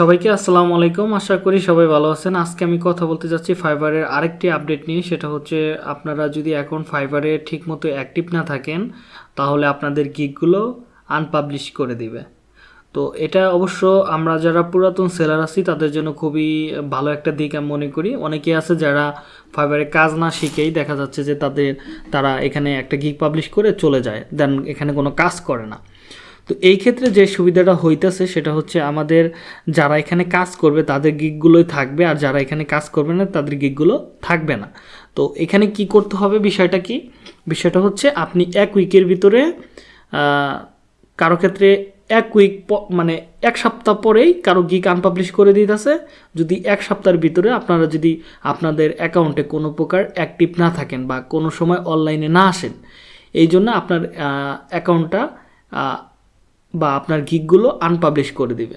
সবাইকে আসসালামু আলাইকুম। আশা করি সবাই ভালো আছেন। আজকে আমি কথা বলতে যাচ্ছি ফাইবারের আরেকটি আপডেট নিয়ে। সেটা হচ্ছে, আপনারা যদি এখন ফাইবারে ঠিকমতো অ্যাক্টিভ না থাকেন, তাহলে আপনাদের গিকগুলো আনপাবলিশ করে দিবে। তো এটা অবশ্য আমরা যারা পুরাতন সেলার আছি, তাদের জন্য খুবই ভালো একটা দিক আমি মনে করি। অনেকে আছে যারা ফাইবারে কাজ না শিখেই দেখা যাচ্ছে যে তাদের, তারা এখানে একটা গিক পাবলিশ করে চলে যায়। দেন এখানে কোনো কাজ করে না। তো এই ক্ষেত্রে যে সুবিধাটা হইতেছে সেটা হচ্ছে আমাদের যারা এখানে কাজ করবে তাদের গিকগুলোই থাকবে আর যারা এখানে কাজ করবে না তাদের গিকগুলো থাকবে না। তো এখানে কি করতে হবে বিষয়টা কি? বিষয়টা হচ্ছে আপনি এক উইকের ভিতরে কারও ক্ষেত্রে এক উইক মানে এক সপ্তাহ পরেই কারও গিক আনপাবলিশ করে দিতেছে। যদি এক সপ্তাহের ভিতরে আপনারা যদি আপনাদের অ্যাকাউন্টে কোনো প্রকার অ্যাক্টিভ না থাকেন বা কোনো সময় অনলাইনে না আসেন এই জন্য আপনার অ্যাকাউন্টটা বা আপনার গিকগুলো আনপাবলিশ করে দিবে।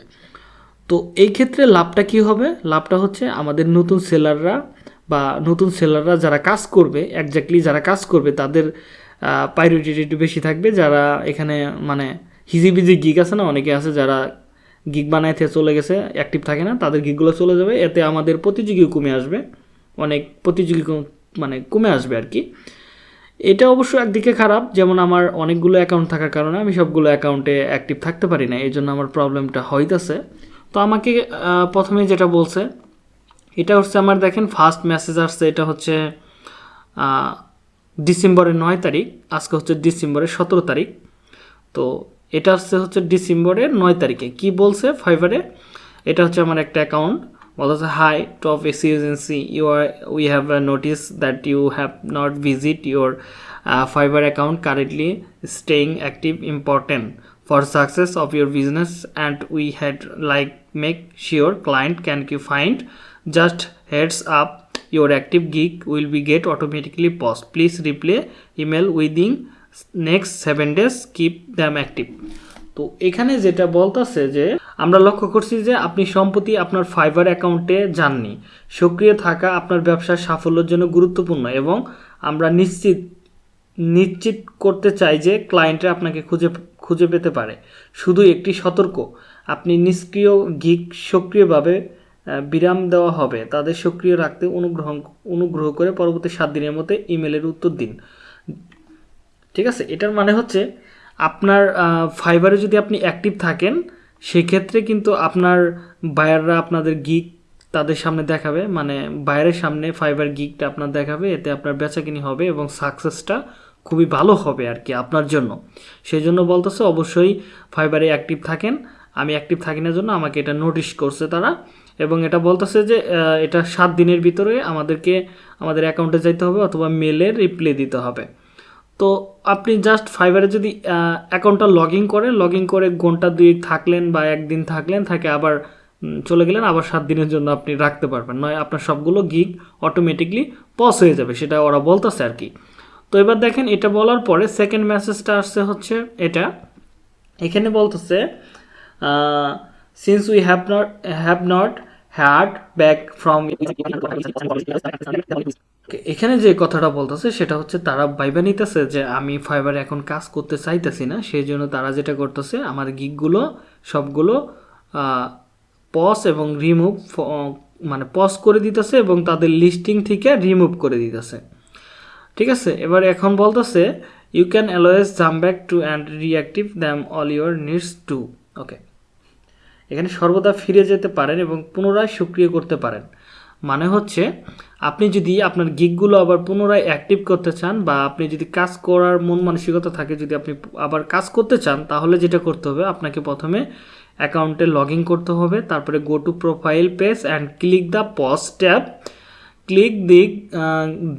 তো এই ক্ষেত্রে লাভটা কি হবে? লাভটা হচ্ছে আমাদের নতুন সেলাররা বা নতুন সেলাররা যারা কাজ করবে একজাক্টলি যারা কাজ করবে, তাদের প্রায়োরিটি একটু বেশি থাকবে। যারা এখানে মানে হিজিবিজি গিগ আছে না, অনেকে আছে যারা গিগ থেকে চলে গেছে অ্যাক্টিভ থাকে না, তাদের গিকগুলো চলে যাবে। এতে আমাদের প্রতিযোগীও কমে আসবে। অনেক প্রতিযোগী মানে কমে আসবে আর কি। এটা অবশ্য একদিকে খারাপ, যেমন আমার অনেকগুলো অ্যাকাউন্ট থাকার কারণে আমি সবগুলো অ্যাকাউন্টে অ্যাক্টিভ থাকতে পারি না এই জন্য আমার প্রবলেমটা হইতেছে। তো আমাকে প্রথমে যেটা বলছে, এটা হচ্ছে আমার দেখেন ফার্স্ট মেসেজ আসছে, এটা হচ্ছে ডিসেম্বরের নয় তারিখ, আজকে হচ্ছে ডিসেম্বরের সতেরো তারিখ। তো এটা হচ্ছে হচ্ছে ডিসেম্বরের নয় তারিখে। কি বলছে ফাইবারে এটা হচ্ছে আমার একটা account well as a high top efficiency you are we have a noticed that you have not visit your uh, fiber account currently staying active important for success of your business. And we had like make sure client can you find just heads up your active gig will be get automatically post please reply email within next seven days. Keep them active. তো এখানে যেটা বলতেছে যে, আমরা লক্ষ্য করছি যে আপনি সম্প্রতি আপনার ফাইবার অ্যাকাউন্টে যাননি। সক্রিয় থাকা আপনার ব্যবসার সাফল্যের জন্য গুরুত্বপূর্ণ এবং আমরা নিশ্চিত নিশ্চিত করতে চাই যে ক্লায়েন্টরা আপনাকে খুঁজে খুঁজে পেতে পারে। শুধু একটি সতর্ক, আপনি নিষ্ক্রিয় গিক সক্রিয়ভাবে বিরাম দেওয়া হবে। তাদের সক্রিয় রাখতে অনুগ্রহ অনুগ্রহ করে পরবর্তী সাত দিনের মধ্যে ইমেলের উত্তর দিন। ঠিক আছে? এটার মানে হচ্ছে আপনার ফাইবারে যদি আপনি অ্যাক্টিভ থাকেন, সেক্ষেত্রে কিন্তু আপনার বায়াররা আপনাদের গিক তাদের সামনে দেখাবে। মানে বাইরের সামনে ফাইবার গিকটা আপনার দেখাবে, এতে আপনার বেচাকিনি হবে এবং সাকসেসটা খুবই ভালো হবে আর কি আপনার জন্য। সেই জন্য বলতেছে অবশ্যই ফাইবারে অ্যাক্টিভ থাকেন। আমি অ্যাক্টিভ থাকি না জন্য আমাকে এটা নোটিশ করছে তারা এবং এটা বলতেছে যে এটা সাত দিনের ভিতরে আমাদেরকে, আমাদের অ্যাকাউন্টে যাইতে হবে অথবা মেলে রিপ্লে দিতে হবে। তো আপনি জাস্ট ফাইবারে যদি অ্যাকাউন্টটা লগ ইন করেন লগ ইন করে ঘণ্টা দুই থাকলেন বা একদিন থাকলেন, থাকে আবার চলে গেলেন, আবার সাত দিনের জন্য আপনি রাখতে পারবেন। নয়, আপনার সবগুলো গিগ অটোমেটিকলি পজ হয়ে যাবে, সেটা ওরা বলতেছে আর কি। তো এবার দেখেন, এটা বলার পরে সেকেন্ড মেসেজটা আসছে হচ্ছে এটা। এখানে বলতেছে since we have not have not had back from এখানে যে কথাটা বলতেছে, সেটা হচ্ছে তারা ভাইবা নিতেছে যে আমি ফাইবারে এখন কাজ করতে চাইতেছি না, সেই জন্য তারা যেটা করতেছে, আমার গিকগুলো সবগুলো পজ এবং রিমুভ মানে পজ করে দিতেছে এবং তাদের লিস্টিং থেকে রিমুভ করে দিতেছে। ঠিক আছে? এবার এখন বলতেছে you can always jump back to and reactive them all your needs to okay এখানে সর্বদা ফিরে যেতে পারেন এবং পুনরায় সক্রিয় করতে পারেন। মানে হচ্ছে, আপনি যদি আপনার গিকগুলো আবার পুনরায় অ্যাক্টিভ করতে চান বা আপনি যদি কাজ করার মন মানসিকতা থাকে, যদি আপনি আবার কাজ করতে চান, তাহলে যেটা করতে হবে, আপনাকে প্রথমে অ্যাকাউন্টে লগ করতে হবে, তারপরে go to profile page and click the pause tab click the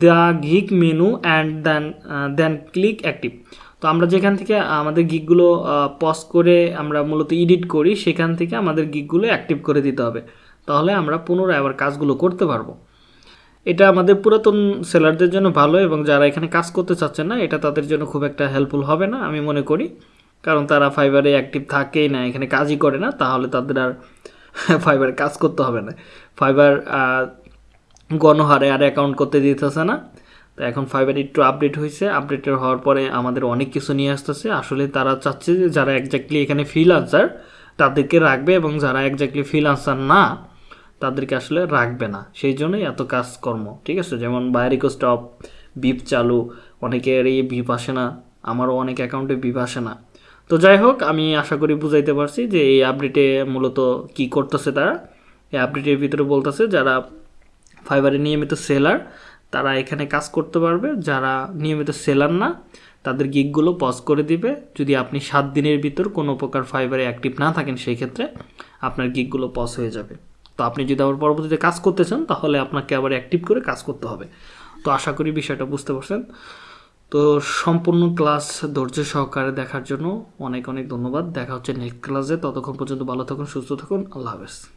the gig menu and then then click active তো আমরা যেখান থেকে আমাদের গিকগুলো পজ করে আমরা মূলত এডিট করি, সেখান থেকে আমাদের গিকগুলো অ্যাক্টিভ করে দিতে হবে। তাহলে আমরা পুনরায় আবার কাজগুলো করতে পারব। এটা আমাদের পুরাতন সেলারদের জন্য ভালো এবং যারা এখানে কাজ করতে চাচ্ছেন না, এটা তাদের জন্য খুব একটা হেল্পফুল হবে না, আমি মনে করি। কারণ তারা ফাইবারে অ্যাক্টিভ থাকেই না, এখানে কাজই করে না, তাহলে তাদের আর ফাইবারে কাজ করতে হবে না। ফাইবার গণহারে আর অ্যাকাউন্ট করতে দিতেছে না। তো এখন ফাইবার একটু আপডেট হয়েছে আপডেটেড হওয়ার পরে আমাদের অনেক কিছু নিয়ে আসতেছে। আসলে তারা চাচ্ছে যে যারা একজাক্টলি এখানে ফ্রিলান্সার তাদেরকে রাখবে এবং যারা একজাক্টলি ফ্রিলান্সার না তাদেরকে আসলে রাখবে না। সেই জন্যই এত কাজকর্ম, ঠিক আছে? যেমন বাইরিকো স্টপ বিপ চালু, অনেকের এই বিপ আসে না, আমারও অনেক অ্যাকাউন্টে বিপ আসে না। তো যাই হোক, আমি আশা করি বুঝাইতে পারছি যে এই আপডেটে মূলত কি করতেছে তারা। এই আপডেটের ভিতরে বলতেছে, যারা ফাইবারে নিয়মিত সেলার তারা এখানে কাজ করতে পারবে। যারা নিয়মিত সেলার না, তাদের গিকগুলো পজ করে দিবে। যদি আপনি সাত দিনের ভিতর কোনো প্রকার ফাইবারে অ্যাক্টিভ না থাকেন, সেই ক্ষেত্রে আপনার গিকগুলো পজ হয়ে যাবে। আপনি যদি আবার পরবর্তীতে কাজ করতে চান, তাহলে আপনাকে আবার অ্যাক্টিভ করে কাজ করতে হবে। তো আশা করি বিষয়টা বুঝতে পারছেন। তো সম্পূর্ণ ক্লাস ধৈর্য সহকারে দেখার জন্য অনেক অনেক ধন্যবাদ। দেখা হচ্ছে নেক্সট ক্লাসে ততক্ষণ পর্যন্ত ভালো থাকুন, সুস্থ থাকুন। আল্লাহ হাফেজ।